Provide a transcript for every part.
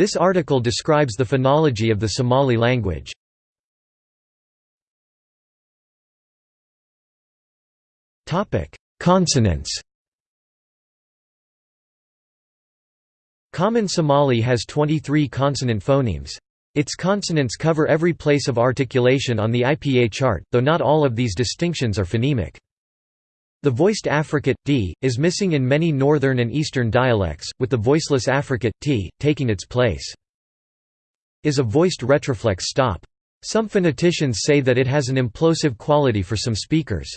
This article describes the phonology of the Somali language. Consonants Common Somali has 23 consonant phonemes. Its consonants cover every place of articulation on the IPA chart, though not all of these distinctions are phonemic. The voiced affricate, d, is missing in many northern and eastern dialects, with the voiceless affricate, t, taking its place. Is a voiced retroflex stop. Some phoneticians say that it has an implosive quality for some speakers.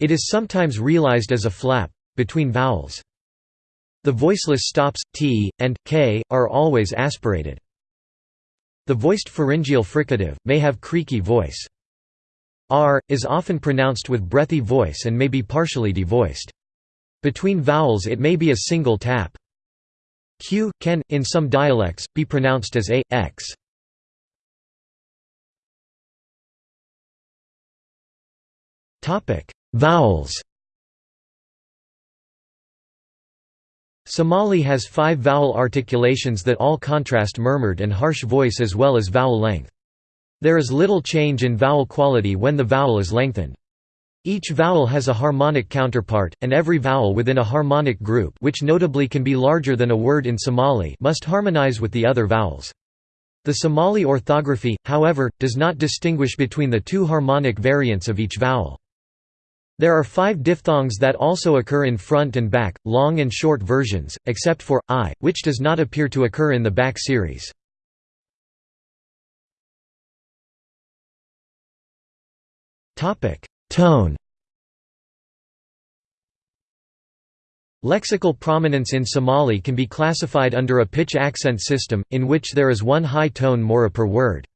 It is sometimes realized as a flap, between vowels. The voiceless stops, t, and, k, are always aspirated. The voiced pharyngeal fricative, may have creaky voice. R, is often pronounced with breathy voice and may be partially devoiced. Between vowels it may be a single tap. Q, can, in some dialects, be pronounced as a, x. Vowels Somali has five vowel articulations that all contrast murmured and harsh voice as well as vowel length. There is little change in vowel quality when the vowel is lengthened. Each vowel has a harmonic counterpart, and every vowel within a harmonic group which notably can be larger than a word in Somali must harmonize with the other vowels. The Somali orthography, however, does not distinguish between the two harmonic variants of each vowel. There are five diphthongs that also occur in front and back, long and short versions, except for i, which does not appear to occur in the back series. Tone Lexical prominence in Somali can be classified under a pitch-accent system, in which there is one high tone mora per word.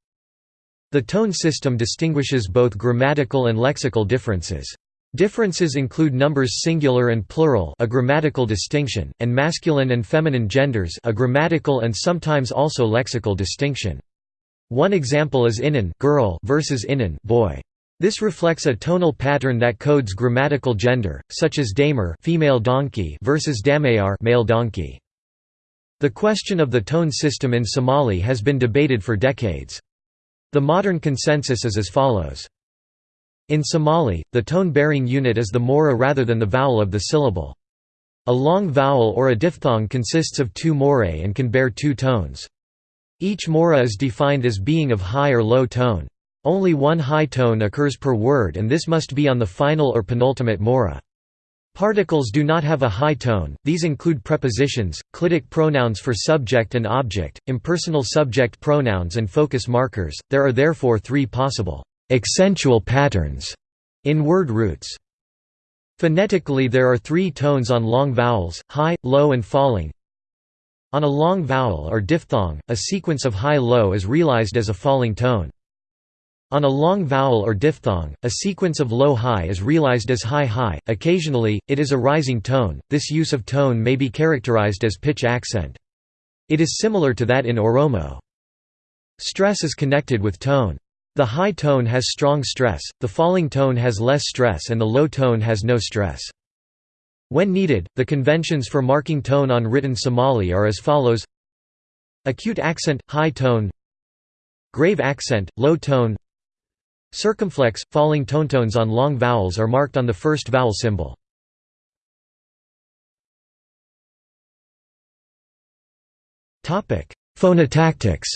The tone system distinguishes both grammatical and lexical differences. Differences include numbers singular and plural a grammatical distinction, and masculine and feminine genders a grammatical and sometimes also lexical distinction. One example is inan girl versus inan boy. This reflects a tonal pattern that codes grammatical gender, such as damer female donkey versus damayar male donkey. The question of the tone system in Somali has been debated for decades. The modern consensus is as follows. In Somali, the tone-bearing unit is the mora rather than the vowel of the syllable. A long vowel or a diphthong consists of two morae and can bear two tones. Each mora is defined as being of high or low tone. Only one high tone occurs per word and this must be on the final or penultimate mora. Particles do not have a high tone, these include prepositions, clitic pronouns for subject and object, impersonal subject pronouns and focus markers, there are therefore three possible accentual patterns in word roots. Phonetically there are three tones on long vowels, high, low and falling. On a long vowel or diphthong, a sequence of high-low is realized as a falling tone. On a long vowel or diphthong, a sequence of low-high is realized as high-high, occasionally, it is a rising tone, this use of tone may be characterized as pitch accent. It is similar to that in Oromo. Stress is connected with tone. The high tone has strong stress, the falling tone has less stress and the low tone has no stress. When needed, the conventions for marking tone on written Somali are as follows Acute accent, high tone Grave accent, low tone Circumflex, falling tonetones on long vowels are marked on the first vowel symbol. Phonotactics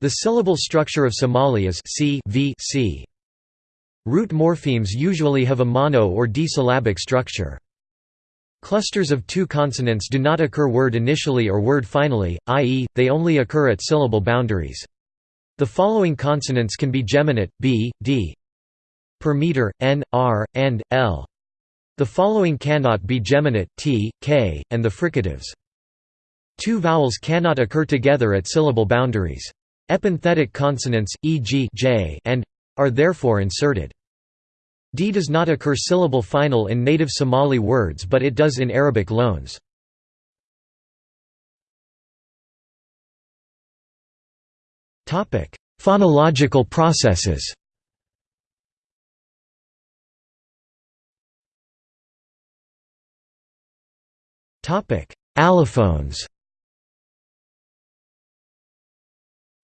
The syllable structure of Somali is c, v, c. Root morphemes usually have a mono or disyllabic structure. Clusters of two consonants do not occur word initially or word finally, i.e., they only occur at syllable boundaries. The following consonants can be geminate, b, d per meter, n, r, and, l. The following cannot be geminate, t, k, and the fricatives. Two vowels cannot occur together at syllable boundaries. Epenthetic consonants, e.g. j and are therefore inserted. D does not occur syllable final in native Somali words but it does in Arabic loans. Phonological processes allophones.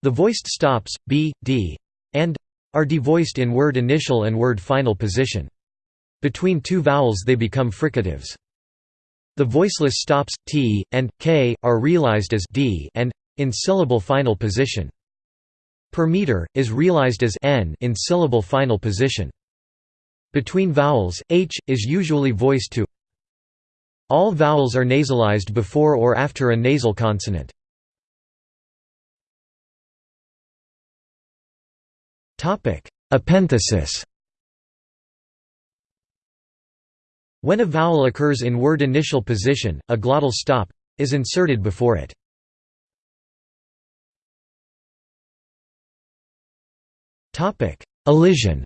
The voiced stops, b, d, and are devoiced in word initial and word final position. Between two vowels they become fricatives. The voiceless stops, t, and, k, are realized as d and in syllable final position. Per meter, is realized as n in syllable final position. Between vowels, h, is usually voiced to All vowels are nasalized before or after a nasal consonant. Epenthesis When a vowel occurs in word initial position, a glottal stop is inserted before it. Elision.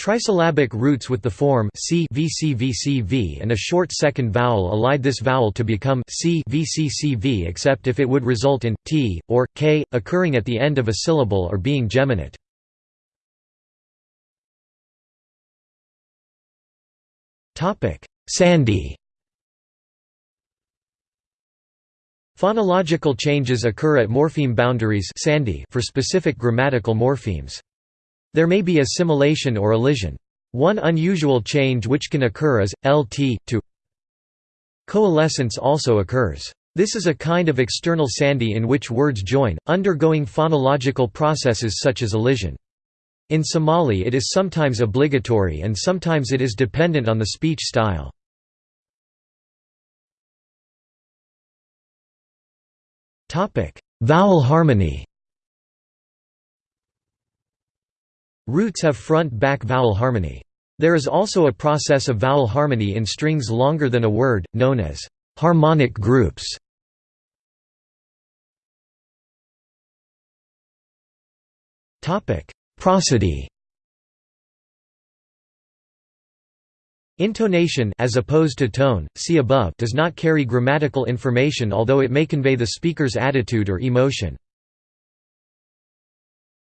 Trisyllabic roots with the form c vcvcv and a short second vowel elide this vowel to become c vccv except if it would result in t or k occurring at the end of a syllable or being geminate. Topic: Sandhi Phonological changes occur at morpheme boundaries for specific grammatical morphemes. There may be assimilation or elision. One unusual change which can occur is, lt, to Coalescence also occurs. This is a kind of external sandhi in which words join, undergoing phonological processes such as elision. In Somali it is sometimes obligatory and sometimes it is dependent on the speech style. Vowel harmony Roots have front-back vowel harmony. There is also a process of vowel harmony in strings longer than a word, known as harmonic groups. Topic: Prosody Intonation as opposed to tone, see above does not carry grammatical information although it may convey the speaker's attitude or emotion.